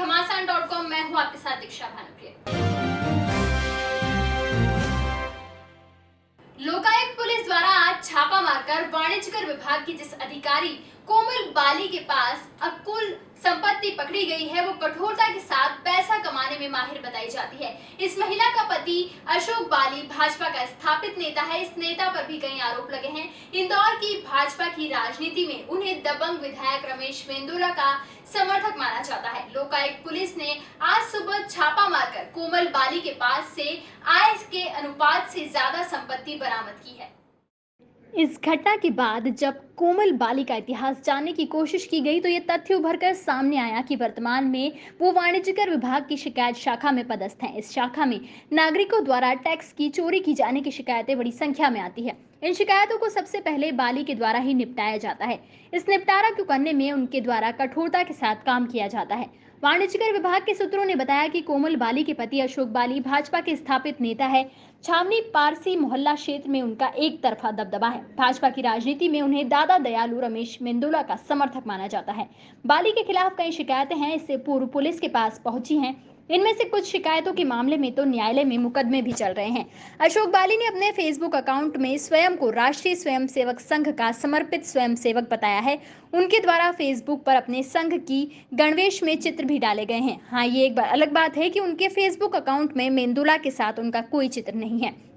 घमासान dot com मैं हूँ आपके साथ दीक्षा भानुप्रिय। लोकायुक्त पुलिस द्वारा आज छापा मारकर वाणिज्य कर विभाग की जिस अधिकारी कोमल बाली के पास अब कुल संपत्ति पकड़ी गई है, वो कठोरता के में माहिर बताई जाती है। इस महिला का पति अशोक बाली भाजपा का स्थापित नेता है। इस नेता पर भी कई आरोप लगे हैं। इंदौर की भाजपा की राजनीति में उन्हें दबंग विधायक रमेश मेंदोला का समर्थक माना जाता है। लोकायुक्त पुलिस ने आज सुबह छापा मारकर कोमल बाली के पास से आय के अनुपात से ज़्यादा संपत्ति बरामद की है। इस घटना के बाद जब कोमल बाली का इतिहास जानने की कोशिश की गई तो ये तथ्य उभर कर सामने आया कि वर्तमान में वो वाणिज्यकर विभाग की शिकायत शाखा में पदस्थ हैं। इस शाखा में नागरिकों द्वारा टैक्स की, चोरी की जाने की शिकायतें बड़ी संख्या में आती है। इन शिकायतों को सबसे पहले बाली के द्वारा ही निपटाया जाता है। इस निपटारा को करने में उनके द्वारा कठोरता के साथ काम किया जाता है। वाणिज्यकर विभाग के सूत्रों ने बताया कि कोमल बाली के पति अशोक बाली भाजपा के स्थापित नेता है। छावनी पारसी मोहल्ला क्षेत्र में उनका एक तरफा दबदबा है। भाजपा की राजनीति में उन्हें दादा दयालु रमेश मेंदोला का समर्थक माना जाता है। बाली के खिलाफ कई शिकायतें हैं, इससे पूर्व पुलिस के पास पहुँची हैं। इनमें से कुछ शिकायतों के मामले में तो न्यायालय में मुकदमे भी चल रहे हैं। अशोक बाली ने अपने फेसबुक अकाउंट में स्वयं को राष्ट्रीय स्वयंसेवक संघ का समर्पित स्वयंसेवक बताया है। उनके द्वारा फेसबुक पर अपने संघ की गणवेश में चित्र भी डाले गए हैं। हाँ ये एक अलग बात है कि उनके फेसबुक अकाउंट में मेन्दुला के साथ उनका कोई चित्र नहीं है।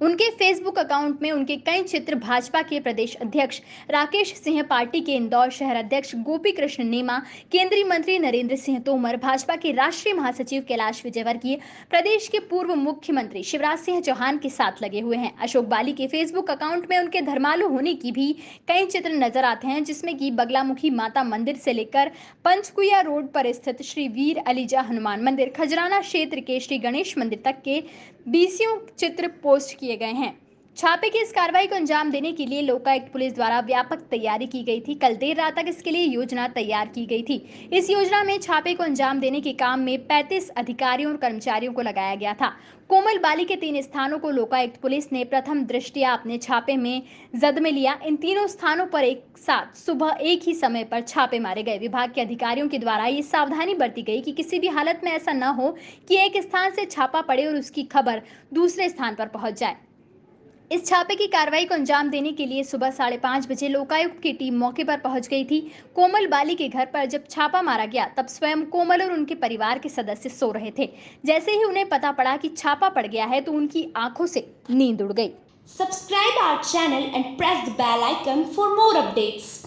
उनके फेसबुक अकाउंट में उनके कई चित्र भाजपा के प्रदेश अध्यक्ष राकेश सिंह पार्टी के इंदौर शहर अध्यक्ष गोपी कृष्ण नेमा, केंद्रीय मंत्री नरेंद्र सिंह तोमर, भाजपा के राष्ट्रीय महासचिव कैलाश विजयवर्गीय, प्रदेश के पूर्व मुख्यमंत्री शिवराज सिंह चौहान के साथ लगे हुए हैं। अशोक बाली के फेसबुक अकाउंट में उनके धर्मालु होने की भी कई चित्र नज़र आते हैं, जिसमें की बगलामुखी माता मंदिर से लेकर पंचकुया रोड पर स्थित श्री वीर अलीजा हनुमान मंदिर, खजराना क्षेत्र के श्री गणेश मंदिर तक के बीसियों चित्र पोस्ट किए गए हैं। छापे की इस कार्रवाई को अंजाम देने के लिए लोकायुक्त पुलिस द्वारा व्यापक तैयारी की गई थी। कल देर रात तक इसके लिए योजना तैयार की गई थी। इस योजना में छापे को अंजाम देने के काम में 35 अधिकारियों और कर्मचारियों को लगाया गया था। कोमल बाली के तीन स्थानों को लोकायुक्त पुलिस ने प्रथम दृष्टिया अपने छापे में जद में लिया। इन तीनों स्थानों पर एक साथ सुबह एक ही समय पर छापे मारे गए। विभाग के अधिकारियों के द्वारा ये सावधानी बरती गई कि किसी भी हालत में ऐसा न हो कि एक स्थान से छापा पड़े और उसकी खबर दूसरे स्थान पर पहुँच जाए। इस छापे की कार्रवाई को अंजाम देने के लिए सुबह साढ़े पाँच बजे लोकायुक्त की टीम मौके पर पहुँच गई थी। कोमल बाली के घर पर जब छापा मारा गया, तब स्वयं कोमल और उनके परिवार के सदस्य सो रहे थे। जैसे ही उन्हें पता पड़ा कि छापा पड़ गया है तो उनकी आँखों से नींद उड़ गई। Subscribe our channel and press the bell icon for more updates.